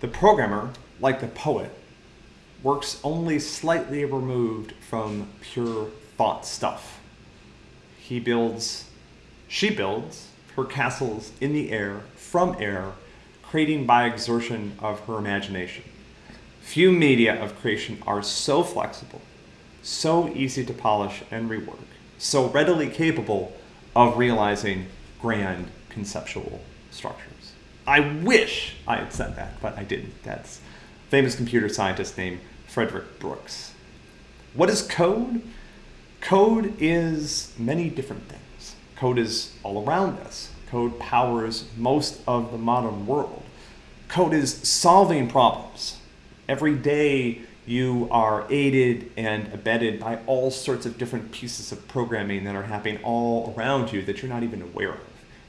The programmer, like the poet, works only slightly removed from pure thought stuff. He builds, she builds her castles in the air, from air, creating by exertion of her imagination. Few media of creation are so flexible, so easy to polish and rework, so readily capable of realizing grand conceptual structures. I wish I had said that, but I didn't. That's famous computer scientist named Frederick Brooks. What is code? Code is many different things. Code is all around us. Code powers most of the modern world. Code is solving problems. Every day you are aided and abetted by all sorts of different pieces of programming that are happening all around you that you're not even aware of.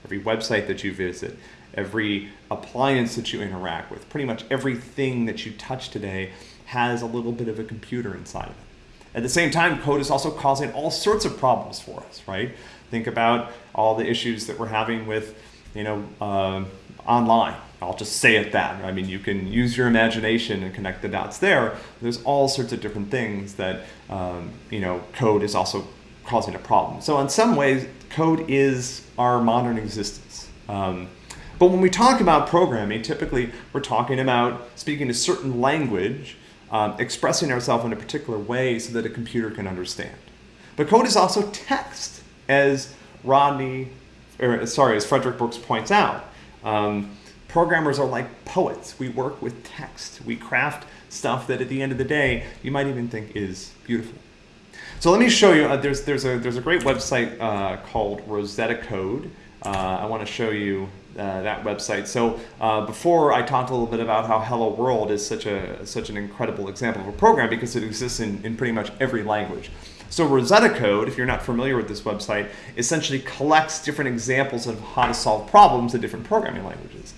Every website that you visit, every appliance that you interact with, pretty much everything that you touch today has a little bit of a computer inside of it. At the same time, code is also causing all sorts of problems for us, right? Think about all the issues that we're having with, you know, uh, online. I'll just say it that. I mean, you can use your imagination and connect the dots there. There's all sorts of different things that, um, you know, code is also causing a problem. So in some ways, code is our modern existence. Um, but when we talk about programming, typically we're talking about speaking a certain language um, expressing ourselves in a particular way so that a computer can understand. But code is also text, as Rodney, or sorry, as Frederick Brooks points out. Um, programmers are like poets. We work with text. We craft stuff that at the end of the day, you might even think is beautiful. So let me show you, uh, there's, there's, a, there's a great website uh, called Rosetta Code. Uh, I want to show you uh, that website. So uh, before I talked a little bit about how Hello World is such a such an incredible example of a program because it exists in, in pretty much every language. So Rosetta Code, if you're not familiar with this website, essentially collects different examples of how to solve problems in different programming languages.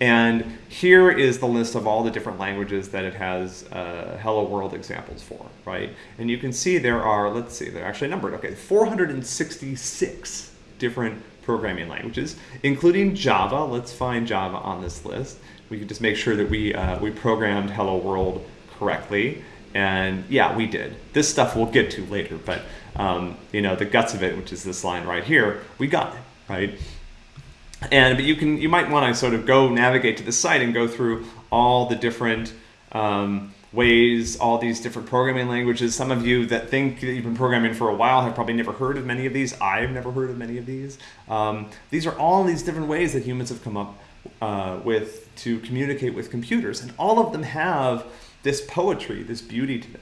And here is the list of all the different languages that it has uh, Hello World examples for, right? And you can see there are, let's see, they're actually numbered, okay, 466 different programming languages, including Java. Let's find Java on this list. We can just make sure that we, uh, we programmed Hello World correctly. And yeah, we did. This stuff we'll get to later, but um, you know, the guts of it, which is this line right here, we got it, right? And but you can you might want to sort of go navigate to the site and go through all the different um, ways, all these different programming languages. Some of you that think that you've been programming for a while have probably never heard of many of these. I've never heard of many of these. Um, these are all these different ways that humans have come up uh, with to communicate with computers. And all of them have this poetry, this beauty to them.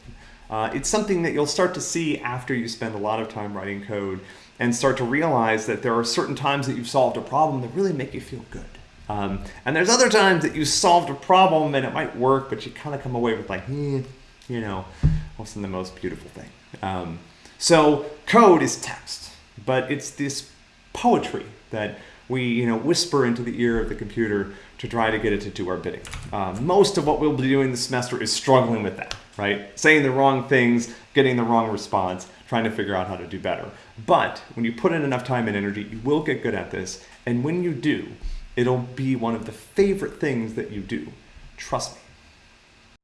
Uh, it's something that you'll start to see after you spend a lot of time writing code and start to realize that there are certain times that you've solved a problem that really make you feel good. Um, and there's other times that you solved a problem and it might work, but you kind of come away with like, eh, you know, wasn't the most beautiful thing. Um, so code is text, but it's this poetry that we, you know, whisper into the ear of the computer to try to get it to do our bidding. Uh, most of what we'll be doing this semester is struggling with that, right? Saying the wrong things, getting the wrong response, trying to figure out how to do better. But when you put in enough time and energy, you will get good at this. And when you do, It'll be one of the favorite things that you do. Trust me.